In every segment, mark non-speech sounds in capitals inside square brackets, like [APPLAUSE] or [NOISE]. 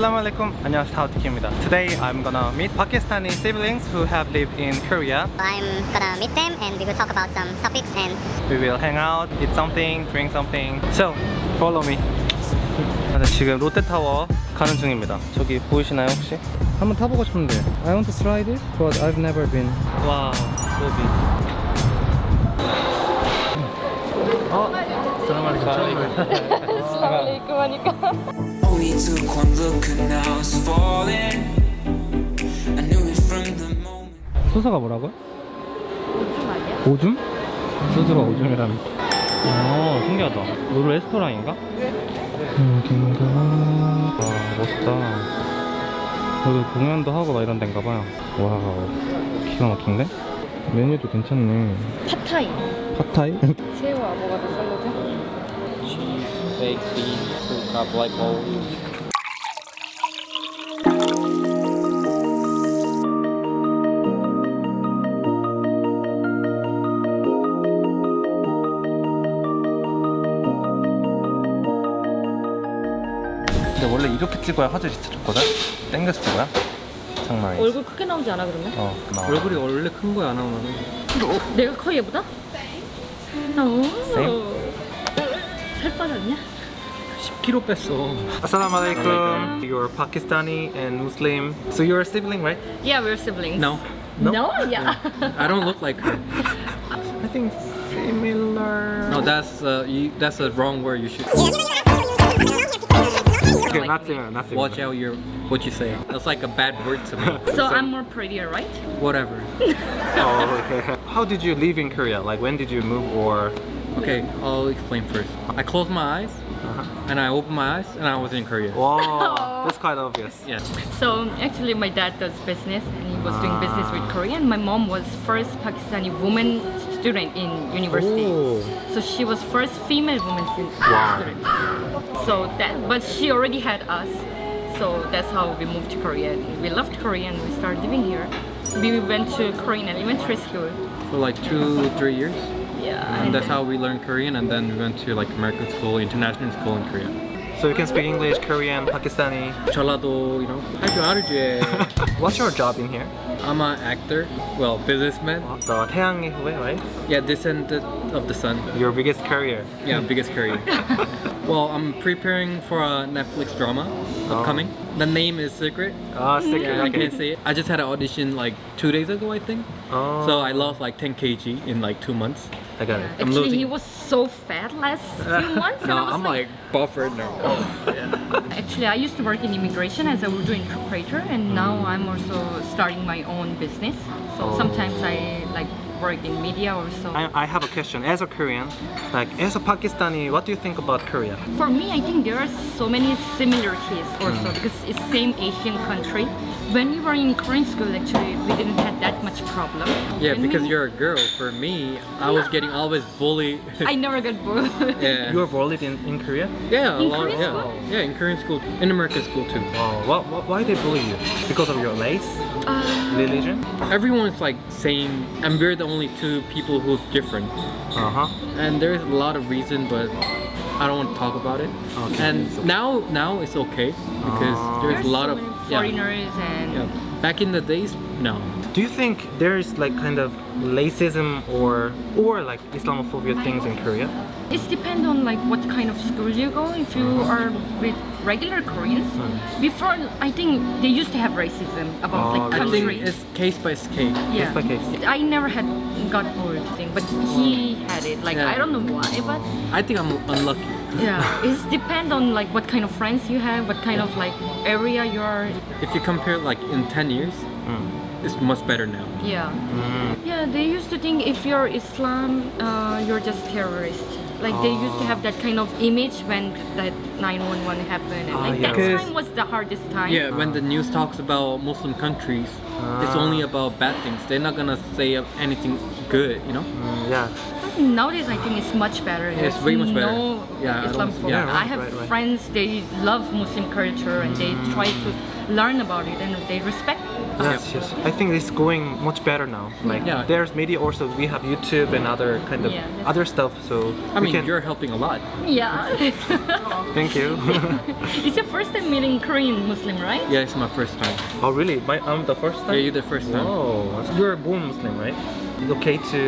Assalamu alaikum. 안녕하세요. 타오티키입니다. Today I'm gonna meet Pakistani siblings who have lived in Korea. I'm gonna meet them and we will talk about some topics and We will hang out, eat something, drink something. So, follow me. 네, 지금 롯데타워 가는 중입니다. 저기 보이시나요 혹시? 한번 타보고 싶은데. I want to try this, but I've never been. 와우, so big. 어? 알라이쿰 하니까 Only took one look and now I was falling. I knew it from the moment. 소사가 뭐라고요? 오줌 아니야? 오줌? 소주가 오줌이라는 어 신기하다 이거 레스토랑인가? 여긴가 와 멋있다 여기 공연도 하고 막 이런 데인가 봐요 와우 기가 막힌데? 메뉴도 괜찮네 팟타이 팟타이? 새우 아보가도 샐러드 baked beans, cup like bowl 근데 원래 이렇게 찍어야 화질이 좋거든? 땡겨서 찍어야? 장난 아니지 얼굴 크게 나오지 않아 그러면? 어, 나와. 얼굴이 원래 큰 거야 나오면 내가 커 얘보다? 오 Same. 살 빠졌냐? 10kg 뺐어 Assalamu alaikum. You're Pakistani and Muslim. So you're a sibling, right? Yeah, we're siblings No No? No? Yeah I don't look like her I think similar. No that's uh, you, that's a wrong word you should Okay, not similar, not similar. watch out your what you say that's like a bad word to me [LAUGHS] So I'm more prettier, right? whatever [LAUGHS] Oh, okay. How did you live in Korea? Like when did you move or? okay I'll explain first I closed my eyes Uh-huh. and I opened my eyes and I was in Korea Wow, [LAUGHS] that's quite obvious. yeah So actually my dad does business and he was doing business with Korean. My mom was first Pakistani woman student in university. Oh. So she was first female woman stu- Wow. student. So that, but she already had us. So that's how we moved to Korea. We loved Korea and we started living here. We went to Korean elementary school. for like two three years Yeah. and that's how we learned Korean and then we went to like American school international school in Korea So you can speak English, Korean, Pakistani. 전라도 you know [LAUGHS] 할줄 알지 What's your job in here? I'm an actor well businessman The 태양의 후예, right? Yeah, descendant of the sun. Your biggest career. Yeah, biggest career. [LAUGHS] well, I'm preparing for a Netflix drama upcoming. The name is secret. Ah, secret. Yeah, I okay. can't say it. I just had an audition like two days ago, I think. Oh. So I lost like 10 kg in like two months. I got it. I'm Actually, losing- he was so fat last [LAUGHS] few months. No, I was I'm like buffered now. [LAUGHS] Actually, I used to work in immigration as a Urdu interpreter, and now mm. I'm also starting my own business. So Oh. sometimes I like work in media also. I, I have a question. As a Korean, like as a Pakistani, what do you think about Korea? For me, I think there are so many similarities also Mm. because it's same Asian country. When we were in Korean school, actually, we didn't have that much problem. Yeah, When because we- you're a girl. For me, I was getting always bullied. [LAUGHS] I never got bullied. [LAUGHS] yeah. You were bullied in, in Korea? yeah, a In lot, Korean yeah. school? Yeah, in Korean school, in American school too. Oh, what, what, why they bully you? Because of your race, Uh, religion? Everyone's like saying, and we're the only two people who's different. Uh huh. and there's a lot of reason but I don't want to talk about it Okay. and now now it's okay because Ah. there's there's a lot so of many yeah, foreigners and yeah. back in the days no Do you think there's like kind of racism or or like Islamophobia things in Korea? It depends on like what kind of school you go. If you mm-hmm. are with regular Koreans, mm. before I think they used to have racism about Oh, like I think it's case by case yeah. by case. I never had got bored thing, but he mm. had it. Like Yeah. I don't know why, but I think I'm unlucky yeah, it depends on like what kind of friends you have, what kind of like area you are. if you compare like in 10 years mm. It's much better now Yeah, yeah. They used to think if you're Islam, uh, you're just terrorist. Like they used to have that kind of image when that 911 happened, and Ah, like yeah. that time was the hardest time. yeah when the news talks about Muslim countries it's Ah. only about bad things they're not gonna say anything good you know Mm, yeah. Nowadays, I think it's much better. It's There's way much better. No Yeah, I Islamophobia. yeah, right, I have right, right. friends. They love Muslim culture and they try to learn about it and they respect Yes, yes. I think it's going much better now. Like Yeah. there's media also. We have YouTube and other kind of Yeah, other stuff. So I mean, can. you're helping a lot. yeah [LAUGHS] Thank you. [LAUGHS] it's your first time meeting korean muslim right Yeah, it's my first time. oh really? My, I'm the first time. Yeah, you're the first time. Oh, you're born Muslim, right? It's okay to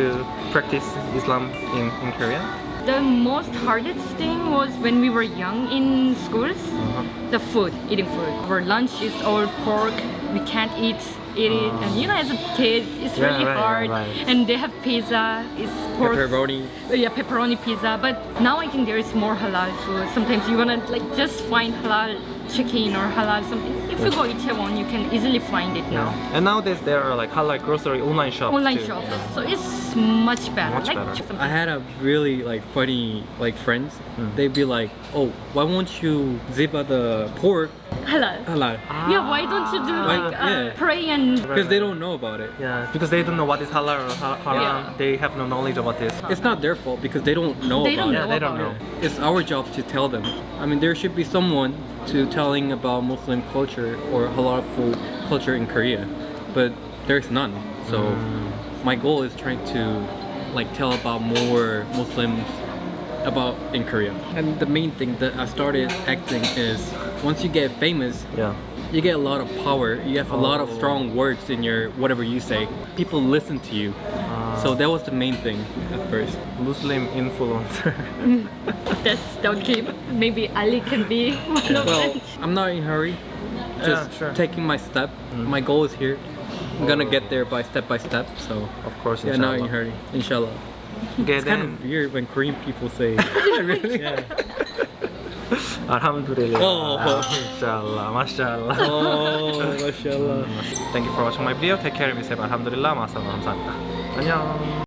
practice Islam in, in Korea? the most hardest thing was when we were young in schools Uh-huh. the food eating food our lunch is all pork we can't eat eat it ah. and you know as a kid it's Yeah, really right, hard. right. and they have pizza it's pork. Pepperoni. Yeah pepperoni pizza. But now i think there is more halal food. Sometimes you wanna like just find halal chicken or halal something if you go Itaewon you can easily find it now And nowadays there are like halal grocery online shops. online too. shops so it's much better Much like better. I had a really like funny like friends. Hmm. They'd be like, "Oh, why won't you ziba the pork halal halal?" yeah why don't you do like uh, yeah. pray and Because they don't know about it. Yeah, because they don't know what is halal or ha- haram. Yeah. They have no knowledge about this. It's not their fault because they don't know They about don't it. Yeah, they don't about know. It's our job to tell them. I mean, there should be someone to telling about Muslim culture or halal food culture in Korea, but there's none. So Mm. my goal is trying to like tell about more Muslims about in Korea. And the main thing that I started acting is once you get famous, Yeah. you get a lot of power. You have a lot of Oh. strong words in your whatever you say. People listen to you. So that was the main thing at first. Muslim influencer. [LAUGHS] That's don't keep. Maybe Ali can be one of well, them. I'm not in a hurry. Just yeah, sure. taking my step. Mm. My goal is here. I'm gonna oh. get there by step by step. So of course, yeah, not in a hurry. Inshallah. Get it's then. kind of weird when Korean people say. [LAUGHS] [LAUGHS] really? Yeah. Alhamdulillah. Oh. Inshallah. MashaAllah. Oh, MashaAllah. Thank you for watching my video. Take care of yourself. Alhamdulillah. Masalam. 안녕.